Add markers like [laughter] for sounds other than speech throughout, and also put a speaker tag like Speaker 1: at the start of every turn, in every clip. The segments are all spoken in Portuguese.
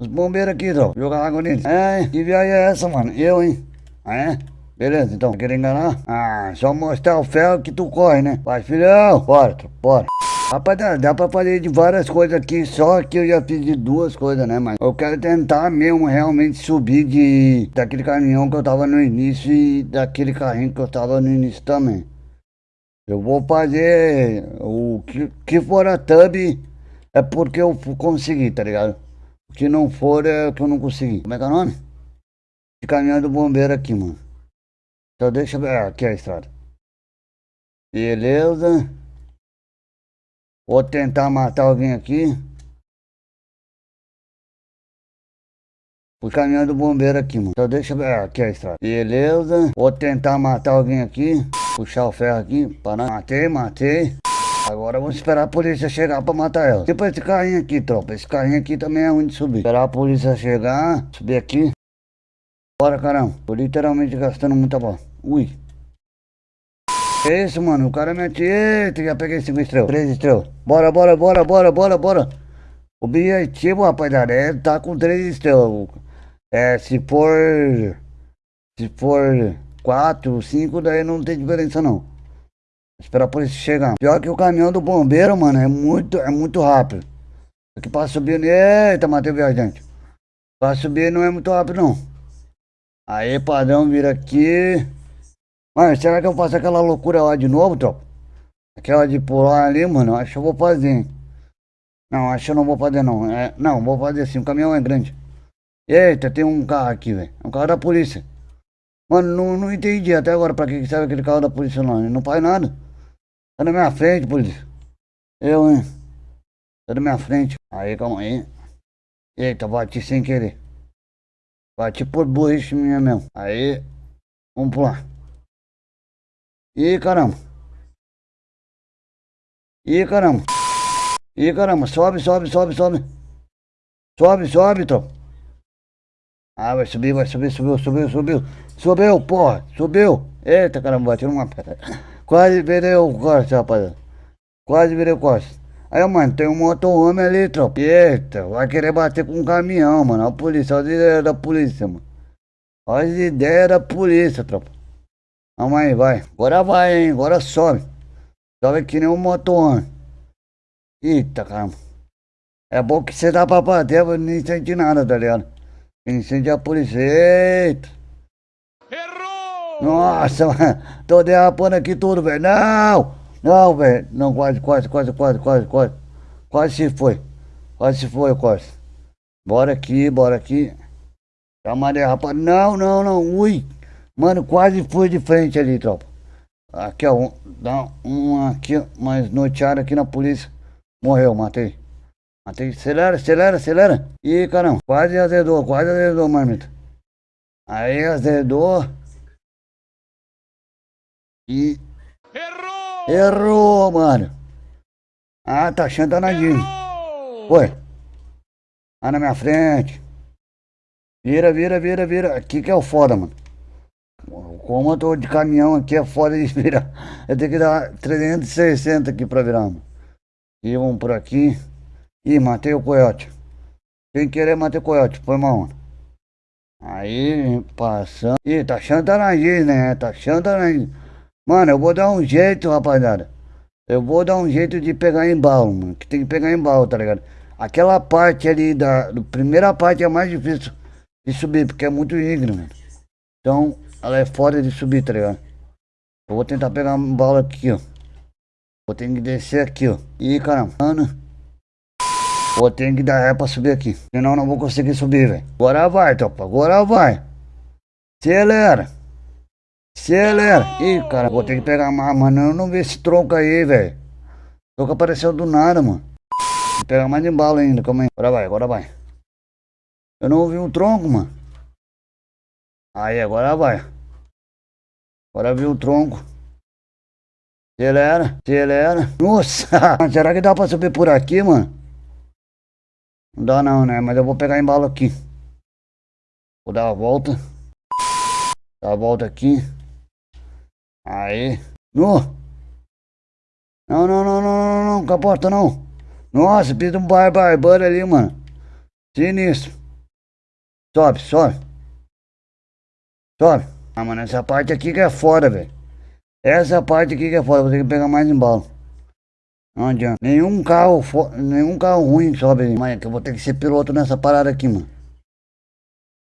Speaker 1: Os bombeiros aqui, tropa. Jogar água neles. É, que viagem é essa, mano? Eu, hein? Ah, é? Beleza, então. Quer enganar? Ah, só mostrar o ferro que tu corre, né? Vai, filhão. Bora, bora. Rapaz, dá, pra fazer de várias coisas aqui, só que eu já fiz de duas coisas, né? Mas eu quero tentar mesmo realmente subir de daquele caminhão que eu tava no início e daquele carrinho que eu tava no início também. Eu vou fazer o que, que for a tub é porque eu consegui, tá ligado? Que não for é que eu não consegui. Como é que é o nome? De caminhão do bombeiro aqui, mano. Então deixa. Ah, aqui é a estrada. Beleza. Vou tentar matar alguém aqui. O caminhão do bombeiro aqui, mano. Então deixa. Ah, aqui é a estrada. Beleza. Vou tentar matar alguém aqui. Puxar o ferro aqui. Parar. Matei, matei. Agora vamos esperar a polícia chegar pra matar ela. Tipo esse carrinho aqui, tropa. Esse carrinho aqui também é ruim de subir. Esperar a polícia chegar. Subir aqui. Bora, caramba. Tô literalmente gastando muita bola. Ui. É isso, mano. O cara mete. Eita, já peguei 5 estrelas. 3 estrelas. Bora, bora, bora, bora, bora, bora. O objetivo, rapaziada, é tá com 3 estrelas. É, se for. Se for 4, 5, daí não tem diferença não. Esperar a polícia chegar. Pior que o caminhão do bombeiro, mano, é muito, é muito rápido. Aqui pra subir. Eita, matei o viajante. Pra subir não é muito rápido, não. Aí, padrão, vira aqui. Mano, será que eu faço aquela loucura lá de novo, tropa? Aquela de pular ali, mano, acho que eu vou fazer. Não, acho que eu não vou fazer, não. É, não, vou fazer sim, o caminhão é grande. Eita, tem um carro aqui, velho. É um carro da polícia. Mano, não, não entendi até agora pra que serve aquele carro da polícia lá. Ele não faz nada. Tá na minha frente, polícia. Eu, hein? Tá na minha frente. Aí, calma aí. Eita, bati sem querer. Bati por burrice minha mesmo. Aí, vamos pular. Ih, caramba. Ih, caramba. Ih, caramba. Sobe, sobe, sobe, sobe. Sobe, sobe, tropa. Ah, vai subir, vai subir, subiu, subiu, subiu. Subiu, porra. Subiu. Eita, caramba, bati numa pedra. Quase virei o corte, rapaziada. Quase virei o corte. Aí, mano, tem um motorhome ali, tropa. Eita, vai querer bater com um caminhão, mano. Olha a polícia, olha as ideias da polícia, mano. Olha as ideias da polícia, tropa. Vamos aí, vai. Agora vai, hein. Agora sobe. Sobe que nem um motorhome. Eita, caramba. É bom que você dá pra bater, não sente nada, tá ligado? Incendiar a polícia. Eita. Nossa. [laughs] Tô derrapando aqui tudo, velho. Não! Não, velho. Não, quase, quase, quase, quase, quase, quase. Quase se foi. Quase se foi, quase. Bora aqui, bora aqui. Dá uma derrapada. Não, não, não. Ui. Mano, quase fui de frente ali, tropa. Aqui, ó. Dá um aqui, mais noteado aqui na polícia. Morreu, matei. Matei. Acelera, acelera, acelera. Ih, caramba. Quase azedou, quase azedou, marmita. Aí azedou. E. Errou! Errou, mano! Ah, tá achando danadinho. Foi. Ah, na minha frente. Vira, vira, vira, vira. Aqui que é o foda, mano. Como eu tô de caminhão aqui, é foda de virar. Eu tenho que dar 360 aqui pra virar, mano. E vamos por aqui. Ih, matei o coiote. Sem querer matei o coiote, foi mal, mano. Aí, passando. Ih, tá achando danadinho, né? Tá achando danadinho. Mano, eu vou dar um jeito, rapaziada. Eu vou dar um jeito de pegar embalo, mano. Que tem que pegar embalo, tá ligado? Aquela parte ali da, da primeira parte é mais difícil de subir, porque é muito íngreme. Então, ela é foda de subir, tá ligado? Eu vou tentar pegar embalo aqui, ó. Vou ter que descer aqui, ó. Ih, caramba. Mano. Vou ter que dar ré pra subir aqui. Senão não vou conseguir subir, velho. Agora vai, topa. Agora vai. Acelera. Acelera. Ih, cara, vou ter que pegar mais, mano. Eu não vi esse tronco aí, velho. Tronco apareceu do nada, mano. Vou pegar mais de bala ainda, calma aí. Agora vai, agora vai. Eu não ouvi um tronco, mano. Aí, agora vai. Agora vi o tronco. Acelera, acelera. Nossa, [laughs] será que dá pra subir por aqui, mano? Não dá não, né? Mas eu vou pegar embalo aqui. Vou dar a volta. Dar a volta aqui. Aí. No. Não, não, não, não, não, não, com a porta não. Nossa, fiz um barbaro ali, mano. Sinistro. Sobe, sobe. Sobe. Ah, mano, essa parte aqui que é foda, velho. Essa parte aqui que é foda, vou ter que pegar mais embalo. Não adianta. Nenhum carro, nenhum carro ruim sobe aí. Mas que eu vou ter que ser piloto nessa parada aqui, mano.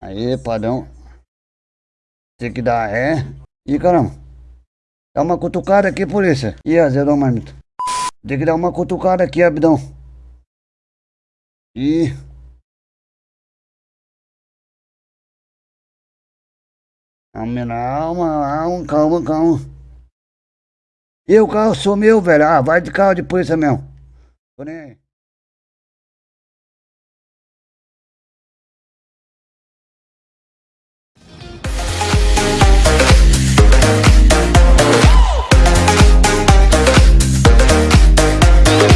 Speaker 1: Aí, padrão. Tem que dar ré. Ih, caramba. Dá uma cutucada aqui, polícia. Ih, azedou marmita. Tem que dar uma cutucada aqui, abdão. Ih. Calma, calma, calma, calma. E o carro sumiu, velho. Ah, vai de carro de polícia mesmo. Aí.